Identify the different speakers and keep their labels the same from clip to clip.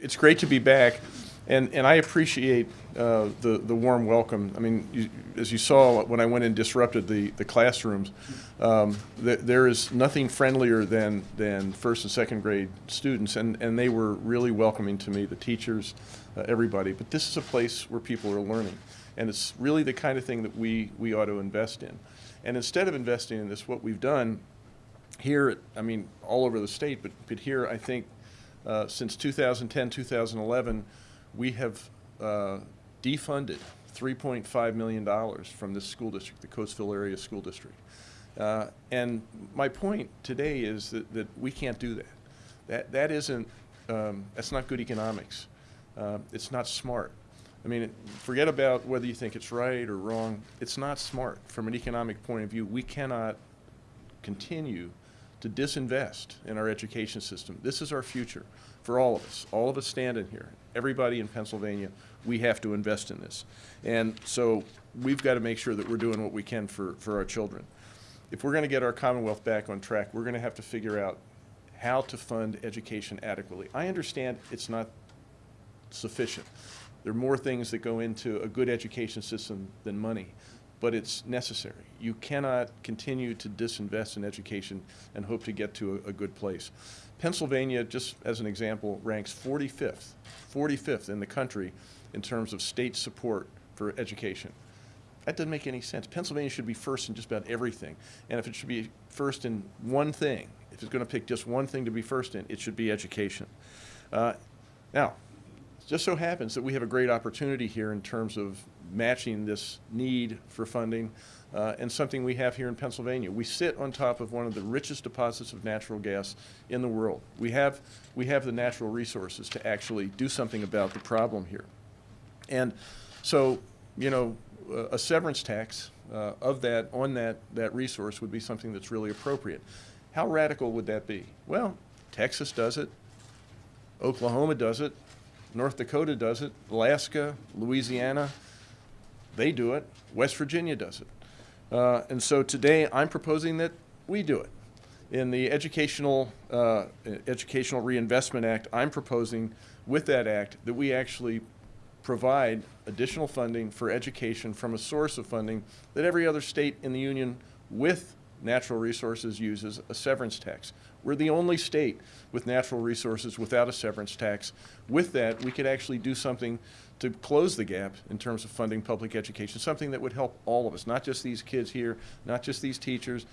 Speaker 1: It's great to be back, and, and I appreciate uh, the, the warm welcome. I mean, you, as you saw when I went and disrupted the, the classrooms, um, th there is nothing friendlier than, than first and second grade students, and, and they were really welcoming to me, the teachers, uh, everybody. But this is a place where people are learning, and it's really the kind of thing that we, we ought to invest in. And instead of investing in this, what we've done here, I mean, all over the state, but, but here, I think uh, since 2010, 2011, we have uh, defunded $3.5 million from this school district, the Coatesville Area School District. Uh, and my point today is that, that we can't do that. That, that isn't, um, that's not good economics. Uh, it's not smart. I mean, forget about whether you think it's right or wrong. It's not smart from an economic point of view. We cannot continue to disinvest in our education system. This is our future for all of us. All of us standing here, everybody in Pennsylvania, we have to invest in this. And so we've got to make sure that we're doing what we can for, for our children. If we're going to get our Commonwealth back on track, we're going to have to figure out how to fund education adequately. I understand it's not sufficient. There are more things that go into a good education system than money but it's necessary. You cannot continue to disinvest in education and hope to get to a, a, good place. Pennsylvania, just as an example, ranks 45th, 45th in the country in terms of state support for education. That doesn't make any sense. Pennsylvania should be first in just about everything. And if it should be first in one thing, if it's going to pick just one thing to be first in, it should be education. Uh, now, just so happens that we have a great opportunity here in terms of matching this need for funding uh, and something we have here in Pennsylvania. We sit on top of one of the richest deposits of natural gas in the world. We have, we have the natural resources to actually do something about the problem here. And so, you know, a severance tax uh, of that, on that, that resource would be something that's really appropriate. How radical would that be? Well, Texas does it, Oklahoma does it, North Dakota does it, Alaska, Louisiana, they do it. West Virginia does it. Uh, and so today I'm proposing that we do it. In the Educational, uh, Educational Reinvestment Act, I'm proposing with that act that we actually provide additional funding for education from a source of funding that every other state in the union with natural resources uses a severance tax. We're the only state with natural resources without a severance tax. With that, we could actually do something to close the gap in terms of funding public education, something that would help all of us, not just these kids here, not just these teachers,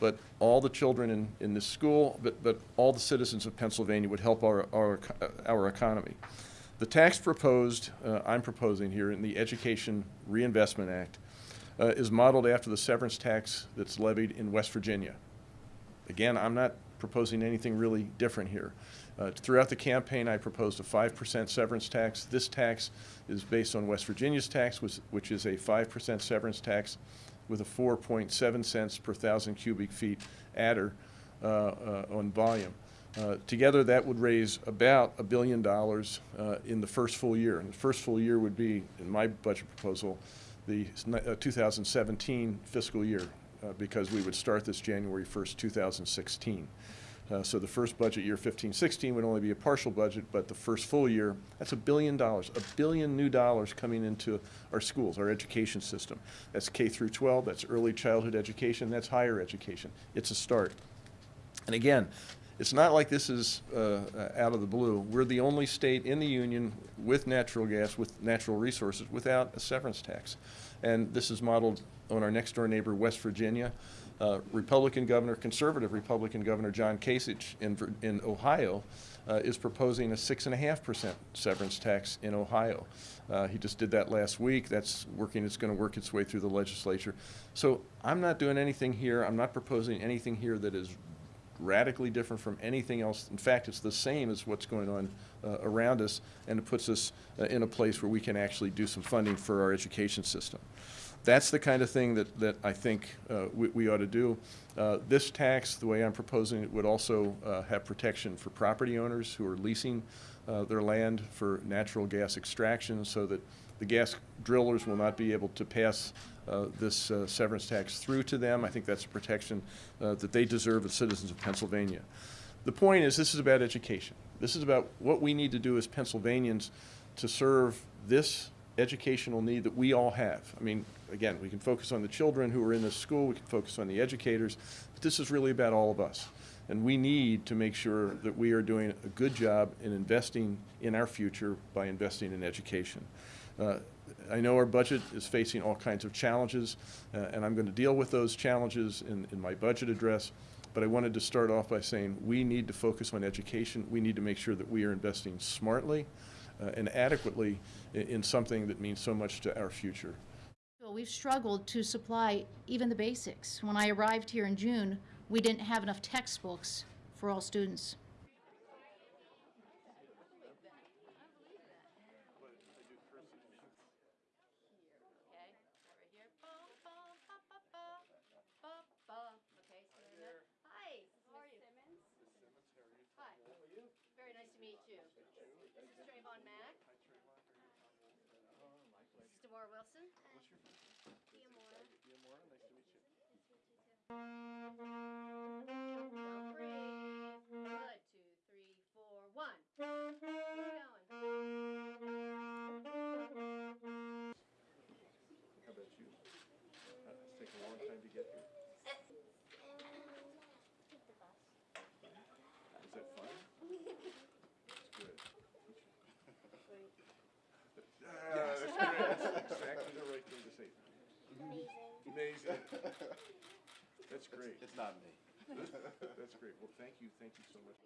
Speaker 1: but all the children in, in this school, but, but all the citizens of Pennsylvania would help our, our, our economy. The tax proposed, uh, I'm proposing here in the Education Reinvestment Act, uh, is modeled after the severance tax that's levied in West Virginia. Again, I'm not proposing anything really different here. Uh, throughout the campaign, I proposed a 5% severance tax. This tax is based on West Virginia's tax, which, which is a 5% severance tax with a 4.7 cents per thousand cubic feet adder uh, uh, on volume. Uh, together, that would raise about a billion dollars uh, in the first full year. And the first full year would be, in my budget proposal, the uh, 2017 fiscal year, uh, because we would start this January 1st, 2016. Uh, so the first budget year, 15-16, would only be a partial budget, but the first full year, that's a billion dollars, a billion new dollars coming into our schools, our education system. That's K through 12, that's early childhood education, that's higher education. It's a start. And again, it's not like this is uh, uh, out of the blue. We're the only state in the union with natural gas, with natural resources, without a severance tax. And this is modeled on our next door neighbor, West Virginia. Uh, Republican governor, conservative Republican governor John Kasich in, in Ohio uh, is proposing a six and a half percent severance tax in Ohio. Uh, he just did that last week. That's working. It's going to work its way through the legislature. So I'm not doing anything here. I'm not proposing anything here that is radically different from anything else. In fact, it's the same as what's going on uh, around us, and it puts us uh, in a place where we can actually do some funding for our education system. That's the kind of thing that, that I think uh, we, we, ought to do. Uh, this tax, the way I'm proposing it, would also uh, have protection for property owners who are leasing uh, their land for natural gas extraction so that the gas drillers will not be able to pass uh, this uh, severance tax through to them. I think that's a protection that they deserve as citizens of Pennsylvania. The point is this is about education. This is about what we need to do as Pennsylvanians to serve this educational need that we all have. I mean, again, we can focus on the children who are in this school, we can focus on the educators, but this is really about all of us. And we need to make sure that we are doing a good job in investing in our future by investing in education. Uh, I know our budget is facing all kinds of challenges, uh, and I'm going to deal with those challenges in, in my budget address. But I wanted to start off by saying we need to focus on education. We need to make sure that we are investing smartly Uh, and adequately in, in something that means so much to our future.
Speaker 2: We've struggled to supply even the basics. When I arrived here in June, we didn't have enough textbooks for all students.
Speaker 3: This is Trayvon Mack. This is Demora Wilson.
Speaker 1: Great.
Speaker 4: It's not me.
Speaker 1: That's great. Well, thank you, thank you so much.